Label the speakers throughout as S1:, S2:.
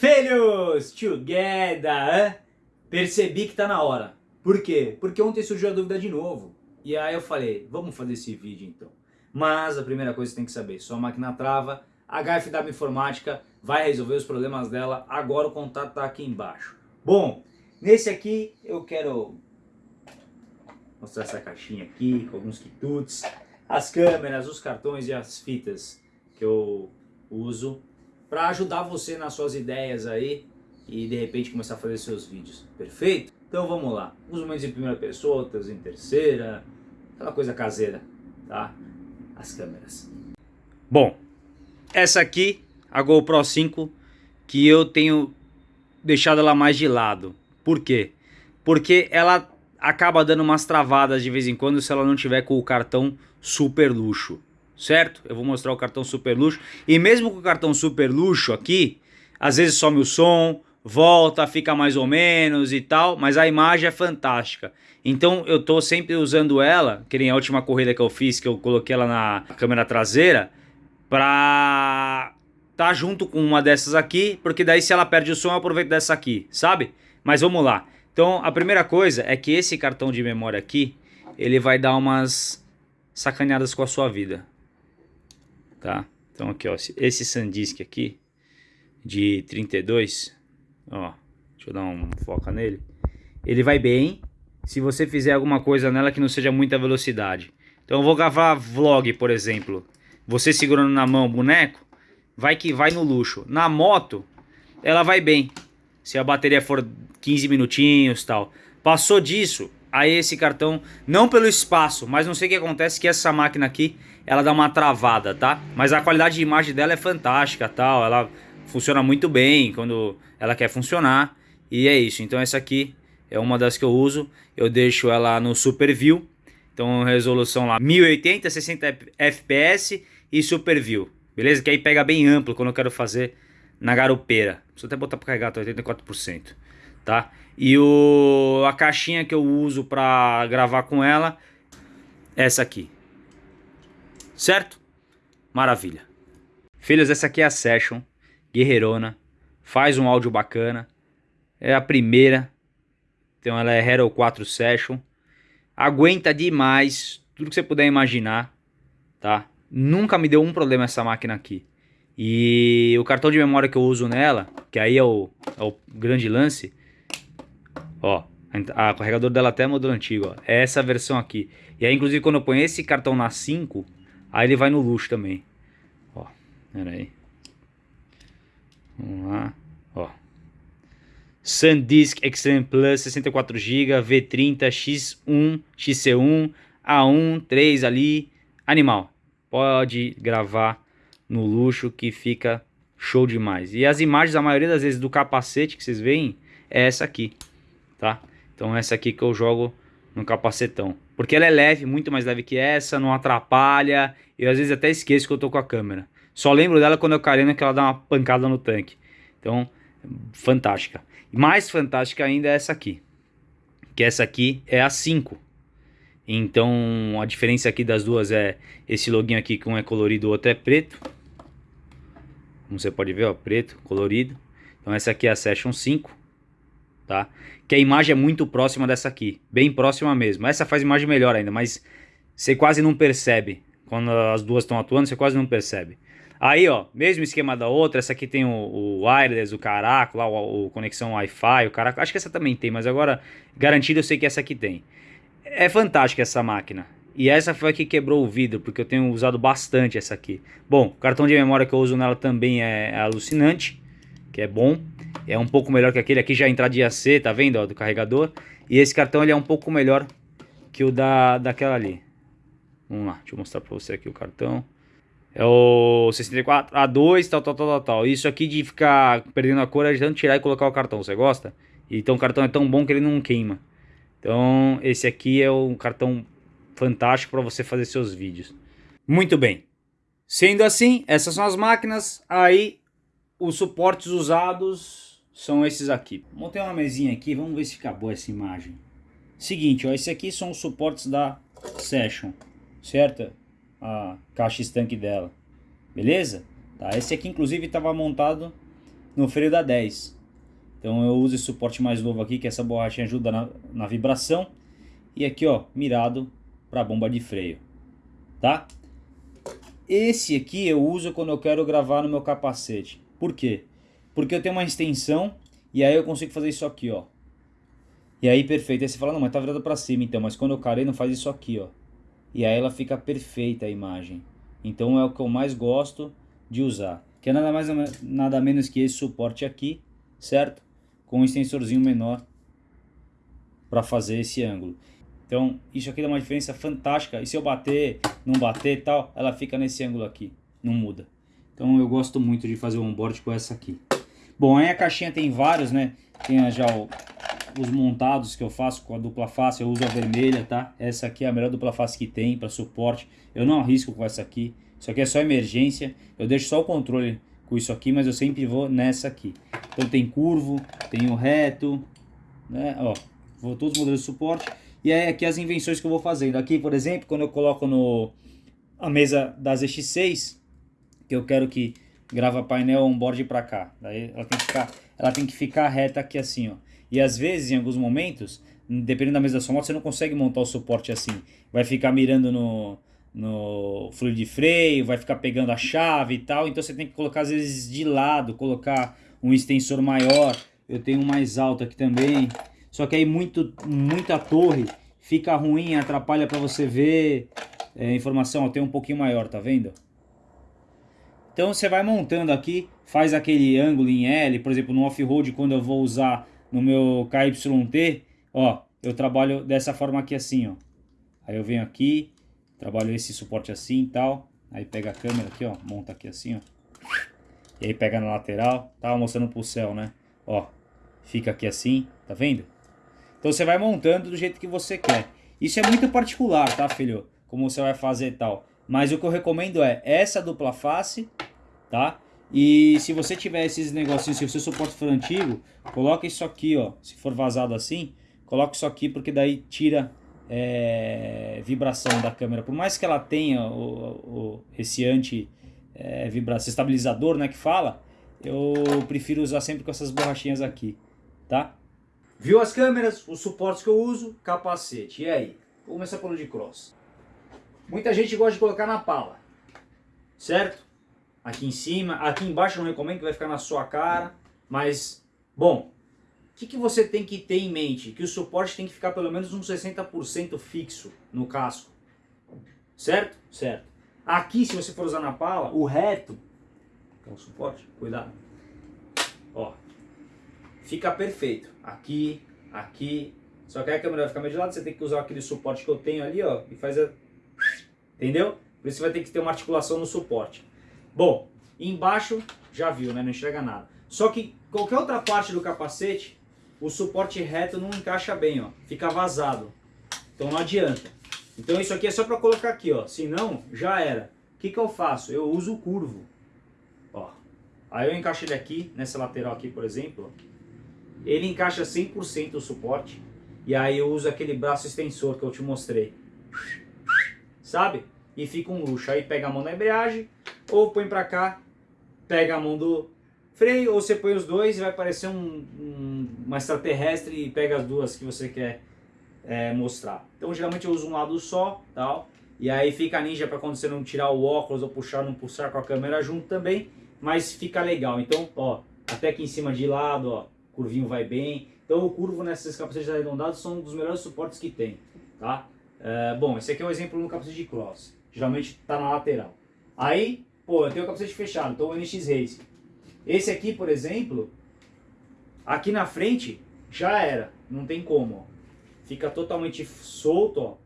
S1: Filhos, together, percebi que tá na hora. Por quê? Porque ontem surgiu a dúvida de novo. E aí eu falei, vamos fazer esse vídeo então. Mas a primeira coisa que você tem que saber, sua máquina trava, a HFW Informática vai resolver os problemas dela, agora o contato tá aqui embaixo. Bom, nesse aqui eu quero mostrar essa caixinha aqui, com alguns quitutes, as câmeras, os cartões e as fitas que eu uso para ajudar você nas suas ideias aí e de repente começar a fazer seus vídeos, perfeito? Então vamos lá, uns momentos em primeira pessoa, outros em terceira, aquela coisa caseira, tá? As câmeras. Bom, essa aqui, a GoPro 5, que eu tenho deixado ela mais de lado. Por quê? Porque ela acaba dando umas travadas de vez em quando se ela não tiver com o cartão super luxo certo? Eu vou mostrar o cartão super luxo. E mesmo com o cartão super luxo aqui, às vezes some o som, volta, fica mais ou menos e tal, mas a imagem é fantástica. Então eu tô sempre usando ela, que nem a última corrida que eu fiz, que eu coloquei ela na câmera traseira, pra tá junto com uma dessas aqui, porque daí se ela perde o som eu aproveito dessa aqui, sabe? Mas vamos lá. Então a primeira coisa é que esse cartão de memória aqui, ele vai dar umas sacaneadas com a sua vida tá? Então aqui, ó, esse SanDisk aqui, de 32, ó, deixa eu dar um foca nele. Ele vai bem se você fizer alguma coisa nela que não seja muita velocidade. Então eu vou gravar vlog, por exemplo. Você segurando na mão o boneco, vai que vai no luxo. Na moto, ela vai bem. Se a bateria for 15 minutinhos tal. Passou disso, aí esse cartão, não pelo espaço, mas não sei o que acontece que essa máquina aqui, ela dá uma travada, tá? Mas a qualidade de imagem dela é fantástica, tal, ela funciona muito bem quando ela quer funcionar, e é isso. Então essa aqui é uma das que eu uso, eu deixo ela no Super View, então resolução lá 1080, 60 fps e Super View, beleza? Que aí pega bem amplo quando eu quero fazer na garupeira. Preciso até botar para carregar, tá 84% tá? E o, a caixinha que eu uso para gravar com ela, essa aqui. Certo? Maravilha. Filhos, essa aqui é a Session, guerreirona, faz um áudio bacana, é a primeira, então ela é Hero 4 Session, aguenta demais tudo que você puder imaginar, tá? Nunca me deu um problema essa máquina aqui. E o cartão de memória que eu uso nela, que aí é o, é o grande lance, Ó, a carregador dela até é modelo antigo, ó. É essa versão aqui. E aí, inclusive, quando eu ponho esse cartão na 5, aí ele vai no luxo também. Ó, pera aí. Vamos lá, ó. SanDisk Extreme Plus 64GB, V30, X1, XC1, A1, 3 ali. Animal. Pode gravar no luxo que fica show demais. E as imagens, a maioria das vezes, do capacete que vocês veem, é essa aqui tá? Então essa aqui que eu jogo no capacetão. Porque ela é leve, muito mais leve que essa, não atrapalha. Eu às vezes até esqueço que eu tô com a câmera. Só lembro dela quando eu careno que ela dá uma pancada no tanque. Então, fantástica. Mais fantástica ainda é essa aqui. Que essa aqui é a 5. Então, a diferença aqui das duas é esse loginho aqui que um é colorido, o outro é preto. Como você pode ver, ó, preto, colorido. Então essa aqui é a Session 5 tá? Que a imagem é muito próxima dessa aqui, bem próxima mesmo. Essa faz imagem melhor ainda, mas você quase não percebe. Quando as duas estão atuando, você quase não percebe. Aí, ó, mesmo esquema da outra, essa aqui tem o, o wireless, o caraco, lá, o, o conexão Wi-Fi, o caraco. Acho que essa também tem, mas agora, garantido, eu sei que essa aqui tem. É fantástica essa máquina. E essa foi a que quebrou o vidro, porque eu tenho usado bastante essa aqui. Bom, o cartão de memória que eu uso nela também é, é alucinante, que é bom. É um pouco melhor que aquele aqui, já entrada AC, tá vendo, ó, do carregador. E esse cartão ele é um pouco melhor que o da, daquela ali. Vamos lá, deixa eu mostrar pra você aqui o cartão. É o 64 A2, tal, tal, tal, tal, tal. Isso aqui de ficar perdendo a cor é tanto tirar e colocar o cartão, você gosta? Então o cartão é tão bom que ele não queima. Então esse aqui é um cartão fantástico para você fazer seus vídeos. Muito bem. Sendo assim, essas são as máquinas. Aí os suportes usados são esses aqui. Montei uma mesinha aqui, vamos ver se fica boa essa imagem. Seguinte, ó, esse aqui são os suportes da Session, certo? A caixa estanque dela, beleza? Tá, esse aqui inclusive estava montado no freio da 10. Então eu uso esse suporte mais novo aqui, que essa borrachinha ajuda na, na vibração. E aqui, ó, mirado para a bomba de freio, tá? Esse aqui eu uso quando eu quero gravar no meu capacete. Por quê? Porque eu tenho uma extensão e aí eu consigo fazer isso aqui, ó. E aí, perfeito. Aí você fala, não, mas tá virado para cima, então. Mas quando eu carei, não faz isso aqui, ó. E aí ela fica perfeita a imagem. Então é o que eu mais gosto de usar. Que é nada mais nada menos que esse suporte aqui, certo? Com um extensorzinho menor para fazer esse ângulo. Então, isso aqui dá uma diferença fantástica. E se eu bater, não bater e tal, ela fica nesse ângulo aqui. Não muda. Então eu gosto muito de fazer o onboard com essa aqui. Bom, aí a caixinha tem vários, né? Tem já o, os montados que eu faço com a dupla face. Eu uso a vermelha, tá? Essa aqui é a melhor dupla face que tem para suporte. Eu não arrisco com essa aqui. Isso aqui é só emergência. Eu deixo só o controle com isso aqui, mas eu sempre vou nessa aqui. Então tem curvo, tem o reto, né? Ó, vou todos os modelos de suporte. E aí aqui as invenções que eu vou fazendo. Aqui, por exemplo, quando eu coloco no a mesa da ZX6, que eu quero que grava painel on-board para cá. Daí ela tem, que ficar, ela tem que ficar reta aqui assim, ó. E às vezes, em alguns momentos, dependendo da mesa da sua moto, você não consegue montar o suporte assim. Vai ficar mirando no, no fluido de freio, vai ficar pegando a chave e tal. Então você tem que colocar às vezes de lado, colocar um extensor maior. Eu tenho um mais alto aqui também. Só que aí muito, muita torre fica ruim, atrapalha para você ver é, informação. Tem um pouquinho maior, tá vendo? Então você vai montando aqui, faz aquele ângulo em L, por exemplo, no off-road, quando eu vou usar no meu KYT, ó, eu trabalho dessa forma aqui assim, ó. Aí eu venho aqui, trabalho esse suporte assim e tal, aí pega a câmera aqui, ó, monta aqui assim, ó. E aí pega na lateral, tava mostrando pro céu, né? Ó, fica aqui assim, tá vendo? Então você vai montando do jeito que você quer. Isso é muito particular, tá, filho? Como você vai fazer e tal. Mas o que eu recomendo é essa dupla face, tá? E se você tiver esses negocinhos, se o seu suporte for antigo, coloca isso aqui, ó. Se for vazado assim, coloca isso aqui porque daí tira é, vibração da câmera. Por mais que ela tenha o, o esse anti é, vibração, estabilizador, né, que fala, eu prefiro usar sempre com essas borrachinhas aqui, tá? Viu as câmeras, os suportes que eu uso, capacete. E aí? Vou começar pelo de cross. Muita gente gosta de colocar na pala, certo? Aqui em cima, aqui embaixo eu não recomendo que vai ficar na sua cara, mas, bom, o que, que você tem que ter em mente? Que o suporte tem que ficar pelo menos uns 60% fixo no casco, certo? Certo. Aqui, se você for usar na pala, o reto, que é o suporte, cuidado, ó, fica perfeito. Aqui, aqui. Só que a câmera vai ficar meio de lado, você tem que usar aquele suporte que eu tenho ali, ó, e faz a... Entendeu? Por isso vai ter que ter uma articulação no suporte. Bom, embaixo já viu, né? Não enxerga nada. Só que qualquer outra parte do capacete, o suporte reto não encaixa bem, ó. Fica vazado. Então não adianta. Então isso aqui é só para colocar aqui, ó. Senão, já era. O que, que eu faço? Eu uso o curvo. Ó. Aí eu encaixo ele aqui, nessa lateral aqui, por exemplo. Ele encaixa 100% o suporte. E aí eu uso aquele braço extensor que eu te mostrei. Sabe? E fica um luxo. Aí pega a mão na embreagem, ou põe pra cá, pega a mão do freio, ou você põe os dois e vai parecer um, um, uma extraterrestre e pega as duas que você quer é, mostrar. Então geralmente eu uso um lado só, tal. E aí fica ninja para quando você não tirar o óculos ou puxar, não puxar com a câmera junto também. Mas fica legal. Então, ó, até aqui em cima de lado, ó curvinho vai bem. Então o curvo nesses capacetes arredondados são um dos melhores suportes que tem, tá? É, bom, esse aqui é um exemplo no capacete de cross, geralmente está na lateral. Aí, pô, eu tenho o capacete fechado, então o NX Race. Esse aqui, por exemplo, aqui na frente já era, não tem como, ó. Fica totalmente solto, ó.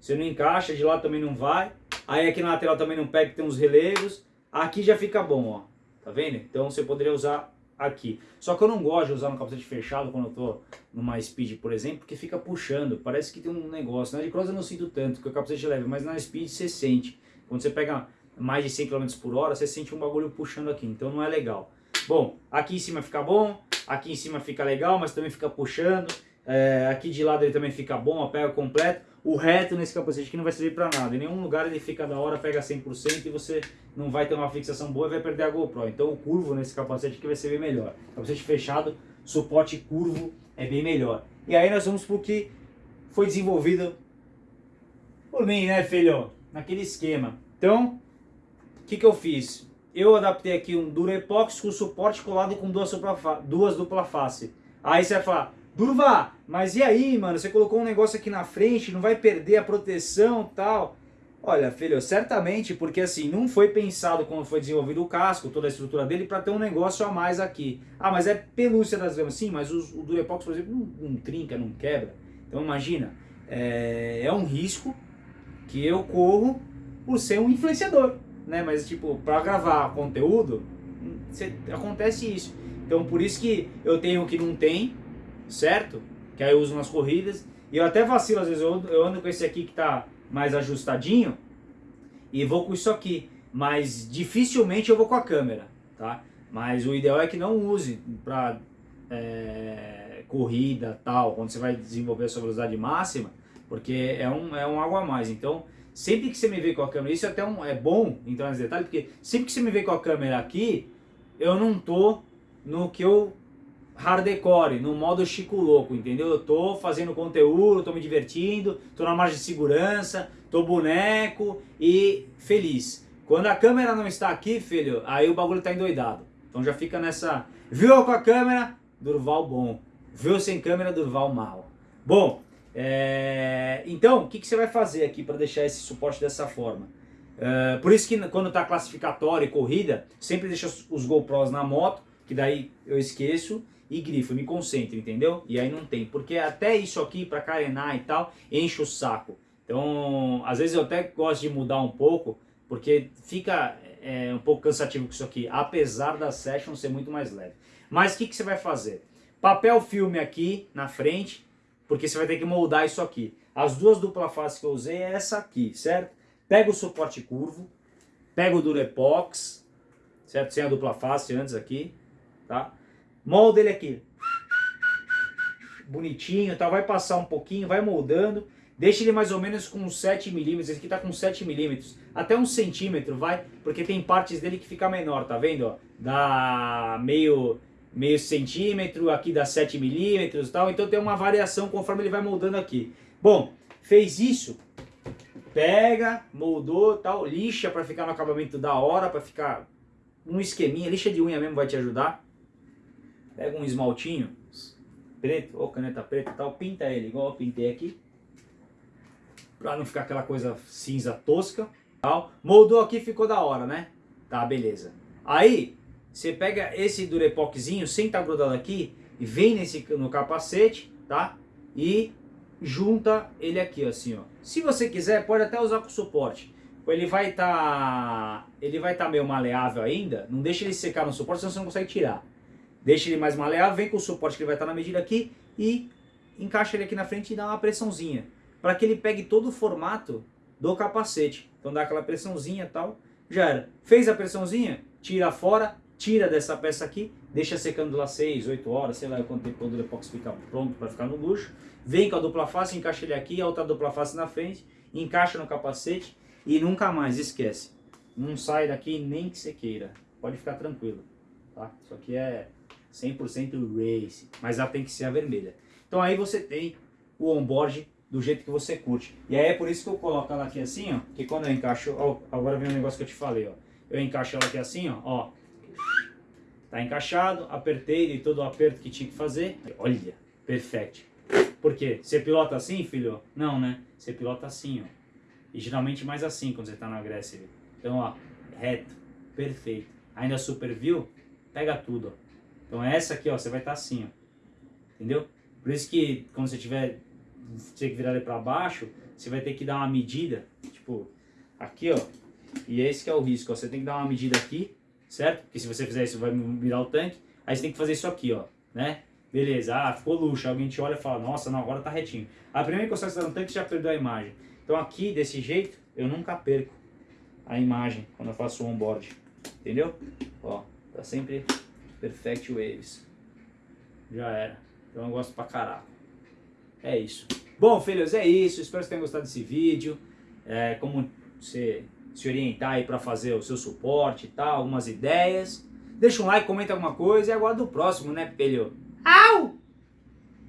S1: Você não encaixa, de lado também não vai. Aí aqui na lateral também não pega, tem uns relevos. Aqui já fica bom, ó. Tá vendo? Então você poderia usar aqui. Só que eu não gosto de usar no capacete fechado quando eu tô numa speed, por exemplo, porque fica puxando, parece que tem um negócio. Na de cross eu não sinto tanto, porque o capacete é leve, mas na speed você sente. Quando você pega mais de 100 km por hora, você sente um bagulho puxando aqui, então não é legal. Bom, aqui em cima fica bom, aqui em cima fica legal, mas também fica puxando. É, aqui de lado ele também fica bom, pega completo. O reto nesse capacete aqui não vai servir para nada. Em nenhum lugar ele fica da hora, pega 100% e você não vai ter uma fixação boa e vai perder a GoPro. Então o curvo nesse capacete aqui vai ser bem melhor. Capacete fechado, suporte curvo é bem melhor. E aí nós vamos pro que foi desenvolvido por mim, né, filho? Naquele esquema. Então, o que, que eu fiz? Eu adaptei aqui um Durepox com suporte colado com duas, duas dupla face. Aí você vai falar, Durva, mas e aí, mano? Você colocou um negócio aqui na frente, não vai perder a proteção tal. Olha, filho, certamente, porque assim, não foi pensado quando foi desenvolvido o casco, toda a estrutura dele, para ter um negócio a mais aqui. Ah, mas é pelúcia das gramas. Sim, mas o, o Durepox, por exemplo, não, não, trinca, não quebra. Então imagina, é, é um risco que eu corro por ser um influenciador, né? Mas tipo, para gravar conteúdo, cê, acontece isso. Então por isso que eu tenho o que não tem, certo? Que aí eu uso nas corridas. E eu até vacilo, às vezes eu, ando com esse aqui que tá mais ajustadinho e vou com isso aqui. Mas dificilmente eu vou com a câmera, tá? Mas o ideal é que não use para é, corrida tal, quando você vai desenvolver a sua velocidade máxima, porque é um, é um água a mais. Então, sempre que você me vê com a câmera, isso é até um, é bom entrar nesse detalhe, porque sempre que você me vê com a câmera aqui, eu não tô no que eu hardcore, no modo Chico Louco, entendeu? Eu tô fazendo conteúdo, tô me divertindo, tô na margem de segurança, tô boneco e feliz. Quando a câmera não está aqui, filho, aí o bagulho tá endoidado. Então já fica nessa... Viu com a câmera? Durval bom. Viu sem câmera? Durval mal. Bom, é... então, o que, que você vai fazer aqui para deixar esse suporte dessa forma? É... Por isso que quando tá classificatório e corrida, sempre deixa os GoPros na moto, que daí eu esqueço, e grifo, me concentro, entendeu? E aí não tem, porque até isso aqui para carenar e tal, enche o saco. Então, às vezes eu até gosto de mudar um pouco, porque fica é, um pouco cansativo com isso aqui, apesar da session ser muito mais leve. Mas o que, que você vai fazer? Papel filme aqui na frente, porque você vai ter que moldar isso aqui. As duas dupla face que eu usei é essa aqui, certo? Pega o suporte curvo, pega o Durepox, certo? Sem a dupla face antes aqui, tá? molda ele aqui. Bonitinho, tá? vai passar um pouquinho, vai moldando. Deixa ele mais ou menos com 7 milímetros, esse aqui tá com 7 milímetros, até um centímetro, vai, porque tem partes dele que fica menor, tá vendo? Dá meio, meio centímetro, aqui dá 7 milímetros e tal, então tem uma variação conforme ele vai moldando aqui. Bom, fez isso, pega, moldou, tal, lixa para ficar no acabamento da hora, para ficar um esqueminha, lixa de unha mesmo vai te ajudar. Pega um esmaltinho preto, ou caneta preta e tal, pinta ele igual eu pintei aqui. Pra não ficar aquela coisa cinza tosca. Tal. Moldou aqui, ficou da hora, né? Tá, beleza. Aí, você pega esse durepoxzinho, sem estar tá grudado aqui, e vem nesse, no capacete, tá? E junta ele aqui, assim, ó. Se você quiser, pode até usar com suporte. Ele vai estar tá, ele vai tá meio maleável ainda, não deixa ele secar no suporte, senão você não consegue tirar. Deixa ele mais maleável, vem com o suporte que ele vai estar na medida aqui e encaixa ele aqui na frente e dá uma pressãozinha. Para que ele pegue todo o formato do capacete. Então dá aquela pressãozinha e tal, já era. Fez a pressãozinha, tira fora, tira dessa peça aqui, deixa secando lá 6, 8 horas, sei lá quanto tempo o Durepox fica pronto para ficar no luxo. Vem com a dupla face, encaixa ele aqui, a outra dupla face na frente, encaixa no capacete e nunca mais esquece. Não sai daqui nem que você queira. Pode ficar tranquilo. Tá? Isso aqui é 100% race, mas ela tem que ser a vermelha. Então aí você tem o onboard do jeito que você curte. E aí é por isso que eu coloco ela aqui assim, ó, que quando eu encaixo, ó, agora vem um negócio que eu te falei, ó. Eu encaixo ela aqui assim, ó, ó. Tá encaixado, apertei, dei todo o aperto que tinha que fazer. Olha, perfeito. Por quê? Você pilota assim, filho? Não, né? Você pilota assim, ó. E geralmente mais assim quando você tá na Aggressive. Então, ó, reto, perfeito. Ainda super view, pega tudo, ó. Então essa aqui, ó, você vai estar tá assim, ó. Entendeu? Por isso que quando você tiver, você que virar ele para baixo, você vai ter que dar uma medida, tipo, aqui, ó. E esse que é o risco, ó. Você tem que dar uma medida aqui, certo? Porque se você fizer isso, vai virar o tanque. Aí você tem que fazer isso aqui, ó, né? Beleza, ah, ficou luxo. Alguém te olha e fala, nossa, não, agora tá retinho. A primeira que você está no tanque, já perdeu a imagem. Então aqui, desse jeito, eu nunca perco a imagem quando eu faço o onboard. Entendeu? Ó, tá sempre Perfect Waves. Já era. Então eu gosto pra caralho. É isso. Bom, filhos, é isso. Espero que vocês tenham gostado desse vídeo. É, como você se orientar aí para fazer o seu suporte e tal, algumas ideias. Deixa um like, comenta alguma coisa e aguardo o próximo, né, filho?